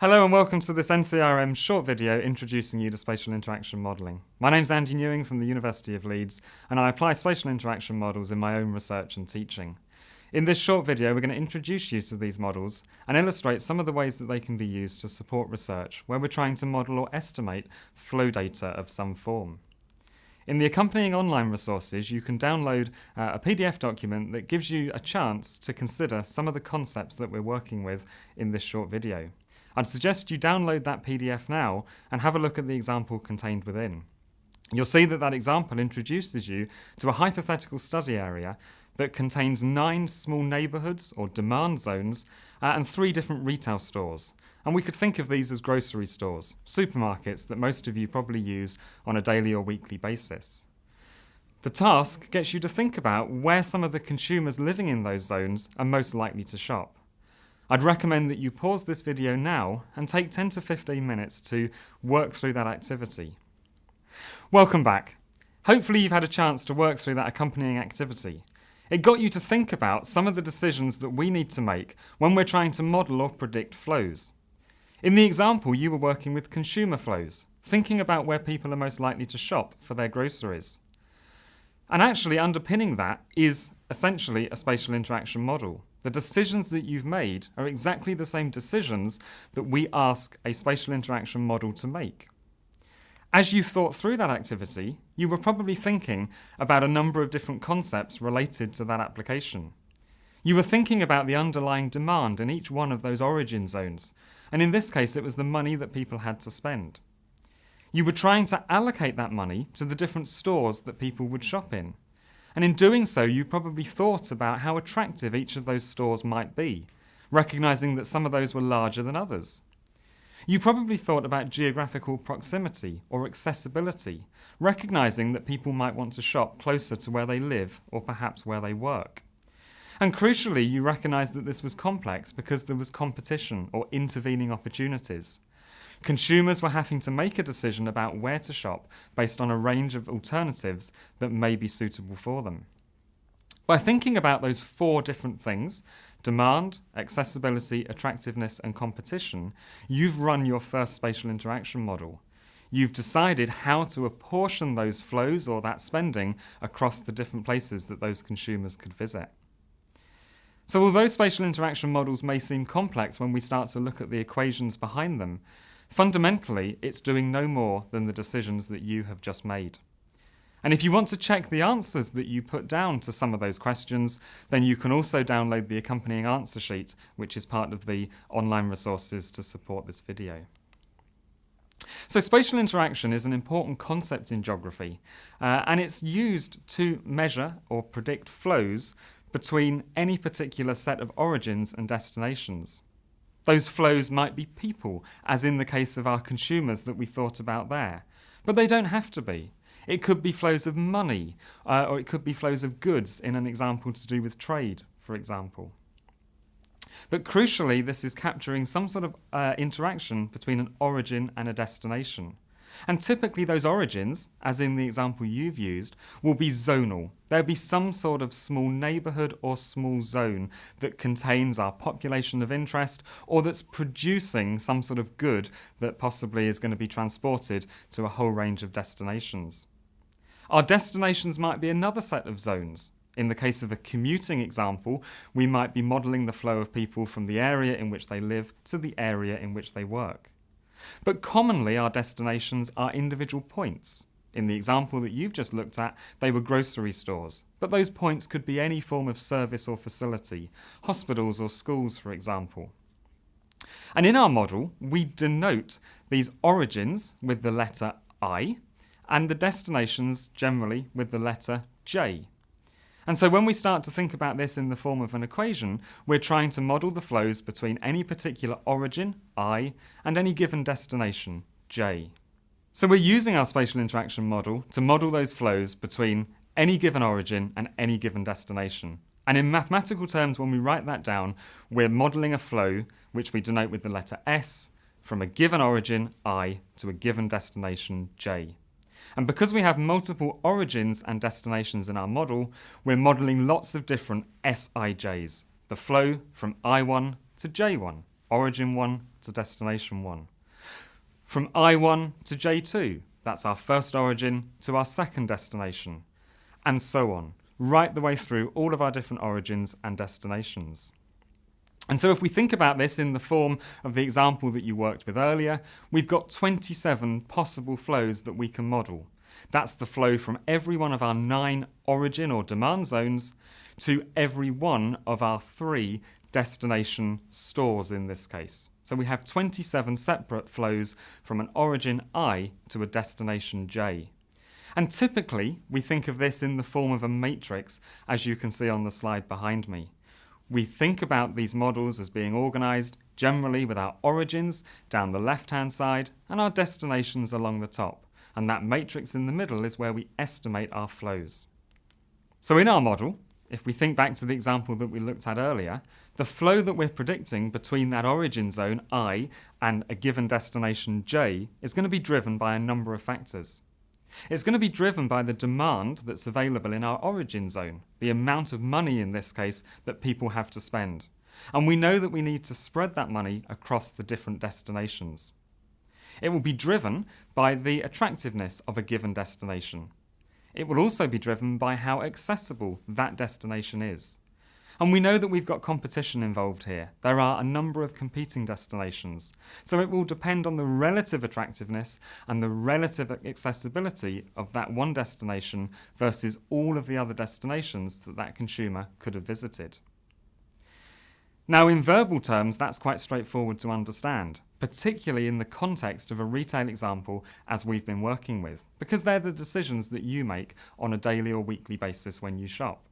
Hello and welcome to this NCRM short video introducing you to spatial interaction modelling. My name's Andy Newing from the University of Leeds and I apply spatial interaction models in my own research and teaching. In this short video we're going to introduce you to these models and illustrate some of the ways that they can be used to support research where we're trying to model or estimate flow data of some form. In the accompanying online resources, you can download uh, a PDF document that gives you a chance to consider some of the concepts that we're working with in this short video. I'd suggest you download that PDF now and have a look at the example contained within. You'll see that that example introduces you to a hypothetical study area that contains nine small neighbourhoods or demand zones uh, and three different retail stores. And we could think of these as grocery stores, supermarkets that most of you probably use on a daily or weekly basis. The task gets you to think about where some of the consumers living in those zones are most likely to shop. I'd recommend that you pause this video now and take 10 to 15 minutes to work through that activity. Welcome back. Hopefully you've had a chance to work through that accompanying activity. It got you to think about some of the decisions that we need to make when we're trying to model or predict flows. In the example, you were working with consumer flows, thinking about where people are most likely to shop for their groceries. And actually underpinning that is essentially a spatial interaction model. The decisions that you've made are exactly the same decisions that we ask a spatial interaction model to make. As you thought through that activity, you were probably thinking about a number of different concepts related to that application. You were thinking about the underlying demand in each one of those origin zones, and in this case it was the money that people had to spend. You were trying to allocate that money to the different stores that people would shop in. And in doing so, you probably thought about how attractive each of those stores might be, recognising that some of those were larger than others. You probably thought about geographical proximity or accessibility, recognising that people might want to shop closer to where they live or perhaps where they work. And crucially, you recognised that this was complex because there was competition or intervening opportunities. Consumers were having to make a decision about where to shop based on a range of alternatives that may be suitable for them. By thinking about those four different things demand, accessibility, attractiveness, and competition you've run your first spatial interaction model. You've decided how to apportion those flows or that spending across the different places that those consumers could visit. So although spatial interaction models may seem complex when we start to look at the equations behind them, fundamentally it's doing no more than the decisions that you have just made. And if you want to check the answers that you put down to some of those questions, then you can also download the accompanying answer sheet, which is part of the online resources to support this video. So spatial interaction is an important concept in geography, uh, and it's used to measure or predict flows between any particular set of origins and destinations. Those flows might be people, as in the case of our consumers that we thought about there, but they don't have to be. It could be flows of money, uh, or it could be flows of goods in an example to do with trade, for example. But crucially, this is capturing some sort of uh, interaction between an origin and a destination. And typically those origins, as in the example you've used, will be zonal. There'll be some sort of small neighbourhood or small zone that contains our population of interest or that's producing some sort of good that possibly is going to be transported to a whole range of destinations. Our destinations might be another set of zones. In the case of a commuting example, we might be modelling the flow of people from the area in which they live to the area in which they work. But commonly our destinations are individual points. In the example that you've just looked at, they were grocery stores. But those points could be any form of service or facility, hospitals or schools for example. And in our model, we denote these origins with the letter I, and the destinations generally with the letter J. And so when we start to think about this in the form of an equation, we're trying to model the flows between any particular origin, I, and any given destination, J. So we're using our spatial interaction model to model those flows between any given origin and any given destination. And in mathematical terms, when we write that down, we're modelling a flow which we denote with the letter S from a given origin, I, to a given destination, J. And because we have multiple origins and destinations in our model, we're modelling lots of different SIJs, the flow from I1 to J1, origin 1 to destination 1. From I1 to J2, that's our first origin to our second destination, and so on, right the way through all of our different origins and destinations. And so if we think about this in the form of the example that you worked with earlier, we've got 27 possible flows that we can model. That's the flow from every one of our nine origin or demand zones to every one of our three destination stores in this case. So we have 27 separate flows from an origin I to a destination J. And typically, we think of this in the form of a matrix, as you can see on the slide behind me. We think about these models as being organised generally with our origins down the left-hand side and our destinations along the top. And that matrix in the middle is where we estimate our flows. So in our model, if we think back to the example that we looked at earlier, the flow that we're predicting between that origin zone i and a given destination j is going to be driven by a number of factors. It's going to be driven by the demand that's available in our origin zone, the amount of money in this case that people have to spend. And we know that we need to spread that money across the different destinations. It will be driven by the attractiveness of a given destination. It will also be driven by how accessible that destination is. And we know that we've got competition involved here. There are a number of competing destinations. So it will depend on the relative attractiveness and the relative accessibility of that one destination versus all of the other destinations that that consumer could have visited. Now, in verbal terms, that's quite straightforward to understand, particularly in the context of a retail example as we've been working with, because they're the decisions that you make on a daily or weekly basis when you shop.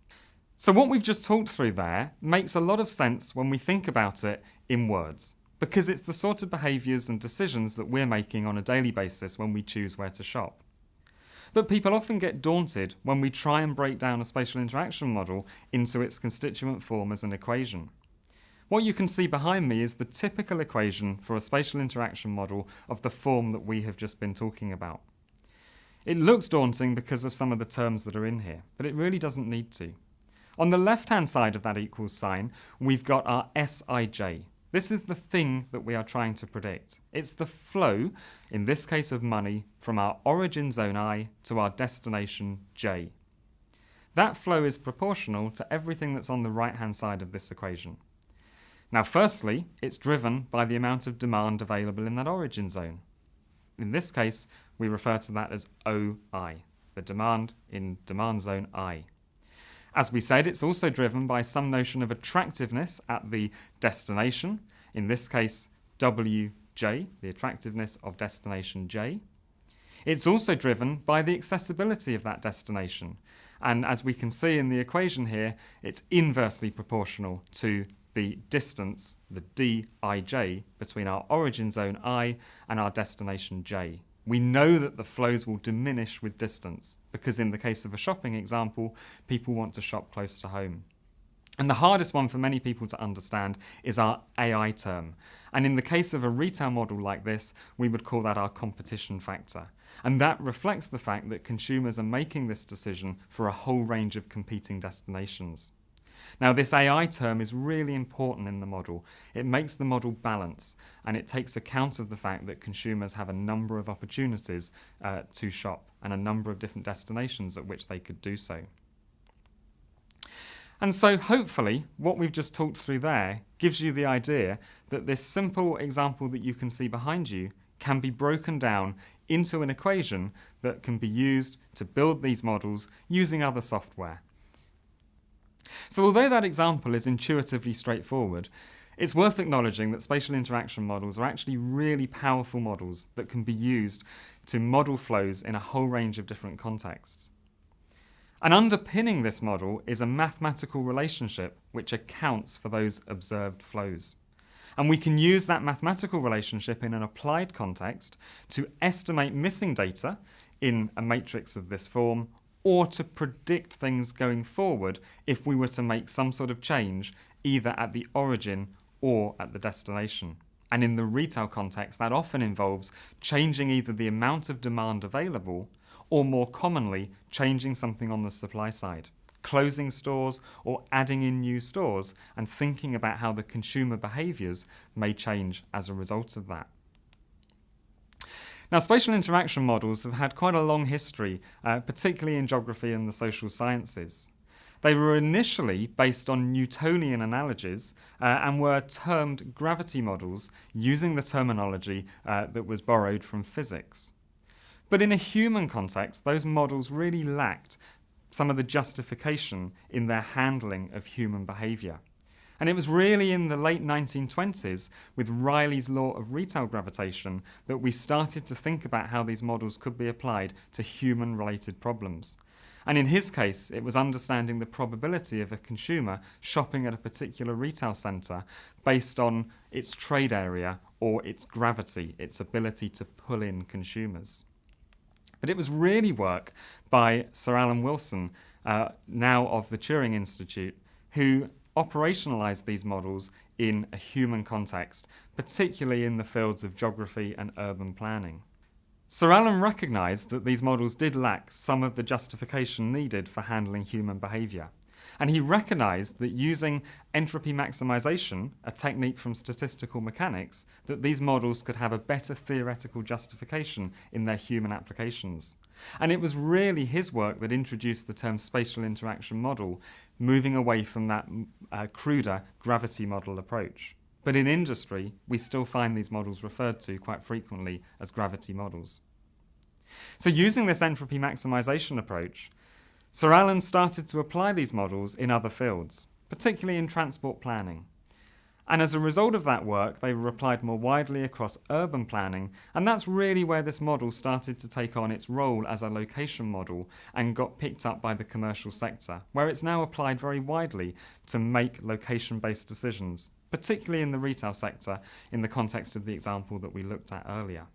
So what we've just talked through there makes a lot of sense when we think about it in words, because it's the sort of behaviours and decisions that we're making on a daily basis when we choose where to shop. But people often get daunted when we try and break down a spatial interaction model into its constituent form as an equation. What you can see behind me is the typical equation for a spatial interaction model of the form that we have just been talking about. It looks daunting because of some of the terms that are in here, but it really doesn't need to. On the left-hand side of that equals sign, we've got our Sij. This is the thing that we are trying to predict. It's the flow, in this case of money, from our origin zone i to our destination j. That flow is proportional to everything that's on the right-hand side of this equation. Now, firstly, it's driven by the amount of demand available in that origin zone. In this case, we refer to that as OI, the demand in demand zone I. As we said, it's also driven by some notion of attractiveness at the destination, in this case WJ, the attractiveness of destination J. It's also driven by the accessibility of that destination, and as we can see in the equation here, it's inversely proportional to the distance, the dij, between our origin zone i and our destination j. We know that the flows will diminish with distance because in the case of a shopping example, people want to shop close to home. And the hardest one for many people to understand is our AI term. And in the case of a retail model like this, we would call that our competition factor. And that reflects the fact that consumers are making this decision for a whole range of competing destinations. Now this AI term is really important in the model. It makes the model balance and it takes account of the fact that consumers have a number of opportunities uh, to shop and a number of different destinations at which they could do so. And so hopefully what we've just talked through there gives you the idea that this simple example that you can see behind you can be broken down into an equation that can be used to build these models using other software. So although that example is intuitively straightforward, it's worth acknowledging that spatial interaction models are actually really powerful models that can be used to model flows in a whole range of different contexts. And underpinning this model is a mathematical relationship which accounts for those observed flows. And we can use that mathematical relationship in an applied context to estimate missing data in a matrix of this form or to predict things going forward if we were to make some sort of change either at the origin or at the destination. And in the retail context, that often involves changing either the amount of demand available or more commonly, changing something on the supply side. closing stores or adding in new stores and thinking about how the consumer behaviours may change as a result of that. Now, spatial interaction models have had quite a long history, uh, particularly in geography and the social sciences. They were initially based on Newtonian analogies uh, and were termed gravity models using the terminology uh, that was borrowed from physics. But in a human context, those models really lacked some of the justification in their handling of human behaviour. And it was really in the late 1920s, with Reilly's law of retail gravitation, that we started to think about how these models could be applied to human related problems. And in his case, it was understanding the probability of a consumer shopping at a particular retail centre based on its trade area or its gravity, its ability to pull in consumers. But it was really work by Sir Alan Wilson, uh, now of the Turing Institute, who operationalize these models in a human context, particularly in the fields of geography and urban planning. Sir Alan recognised that these models did lack some of the justification needed for handling human behaviour. And he recognised that using entropy maximisation, a technique from statistical mechanics, that these models could have a better theoretical justification in their human applications. And it was really his work that introduced the term spatial interaction model, moving away from that uh, cruder gravity model approach. But in industry, we still find these models referred to quite frequently as gravity models. So using this entropy maximisation approach, Sir Alan started to apply these models in other fields, particularly in transport planning. And as a result of that work, they were applied more widely across urban planning, and that's really where this model started to take on its role as a location model and got picked up by the commercial sector, where it's now applied very widely to make location based decisions, particularly in the retail sector in the context of the example that we looked at earlier.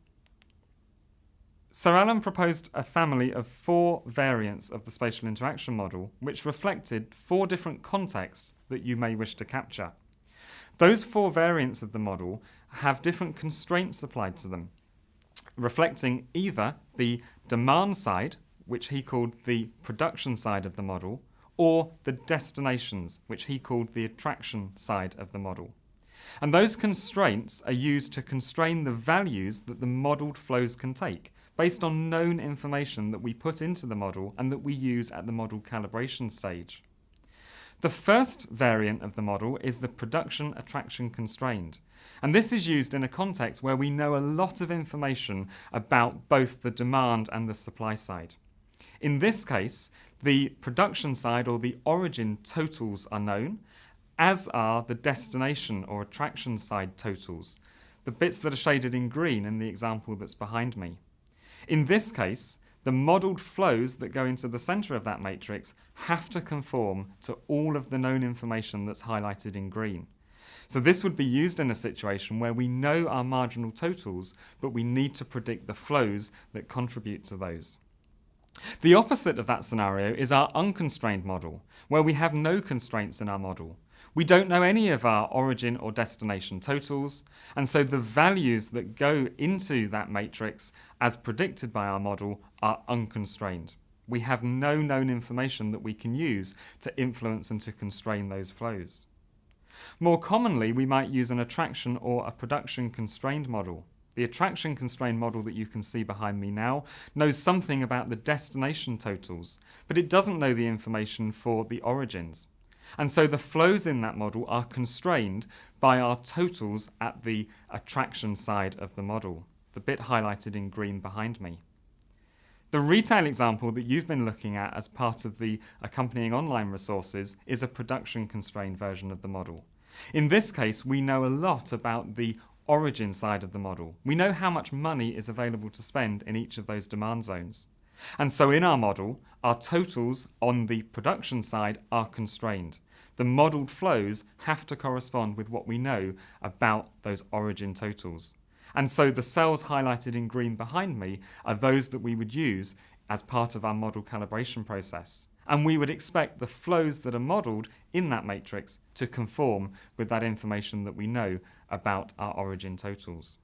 Sir Alan proposed a family of four variants of the spatial interaction model, which reflected four different contexts that you may wish to capture. Those four variants of the model have different constraints applied to them, reflecting either the demand side, which he called the production side of the model, or the destinations, which he called the attraction side of the model. And those constraints are used to constrain the values that the modelled flows can take, based on known information that we put into the model and that we use at the model calibration stage. The first variant of the model is the production attraction constrained. And this is used in a context where we know a lot of information about both the demand and the supply side. In this case, the production side or the origin totals are known, as are the destination or attraction side totals, the bits that are shaded in green in the example that's behind me. In this case, the modelled flows that go into the centre of that matrix have to conform to all of the known information that's highlighted in green. So this would be used in a situation where we know our marginal totals, but we need to predict the flows that contribute to those. The opposite of that scenario is our unconstrained model, where we have no constraints in our model. We don't know any of our origin or destination totals, and so the values that go into that matrix as predicted by our model are unconstrained. We have no known information that we can use to influence and to constrain those flows. More commonly, we might use an attraction or a production constrained model. The attraction constrained model that you can see behind me now knows something about the destination totals, but it doesn't know the information for the origins. And so the flows in that model are constrained by our totals at the attraction side of the model, the bit highlighted in green behind me. The retail example that you've been looking at as part of the accompanying online resources is a production constrained version of the model. In this case, we know a lot about the origin side of the model. We know how much money is available to spend in each of those demand zones. And so in our model, our totals on the production side are constrained. The modelled flows have to correspond with what we know about those origin totals. And so the cells highlighted in green behind me are those that we would use as part of our model calibration process. And we would expect the flows that are modelled in that matrix to conform with that information that we know about our origin totals.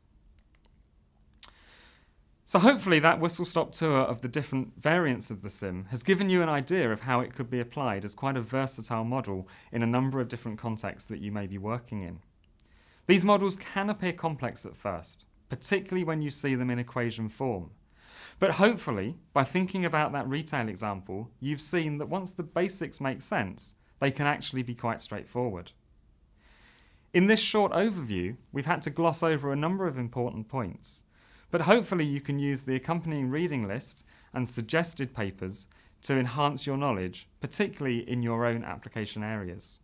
So hopefully that whistle-stop tour of the different variants of the sim has given you an idea of how it could be applied as quite a versatile model in a number of different contexts that you may be working in. These models can appear complex at first, particularly when you see them in equation form. But hopefully, by thinking about that retail example, you've seen that once the basics make sense, they can actually be quite straightforward. In this short overview, we've had to gloss over a number of important points, but hopefully you can use the accompanying reading list and suggested papers to enhance your knowledge, particularly in your own application areas.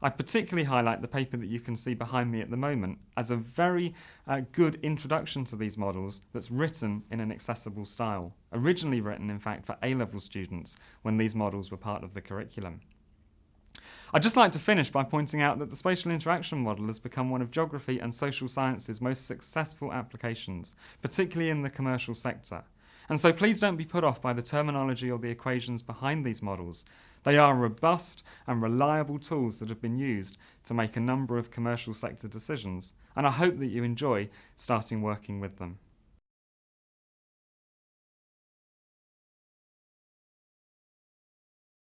I particularly highlight the paper that you can see behind me at the moment as a very uh, good introduction to these models that's written in an accessible style, originally written in fact for A-level students when these models were part of the curriculum. I'd just like to finish by pointing out that the spatial interaction model has become one of geography and social science's most successful applications, particularly in the commercial sector. And so please don't be put off by the terminology or the equations behind these models. They are robust and reliable tools that have been used to make a number of commercial sector decisions, and I hope that you enjoy starting working with them.